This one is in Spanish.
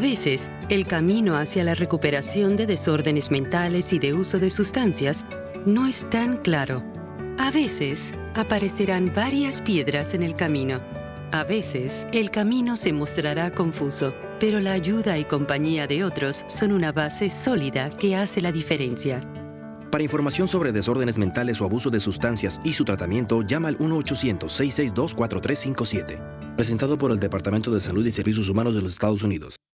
A veces, el camino hacia la recuperación de desórdenes mentales y de uso de sustancias no es tan claro. A veces, aparecerán varias piedras en el camino. A veces, el camino se mostrará confuso, pero la ayuda y compañía de otros son una base sólida que hace la diferencia. Para información sobre desórdenes mentales o abuso de sustancias y su tratamiento, llama al 1-800-662-4357. Presentado por el Departamento de Salud y Servicios Humanos de los Estados Unidos.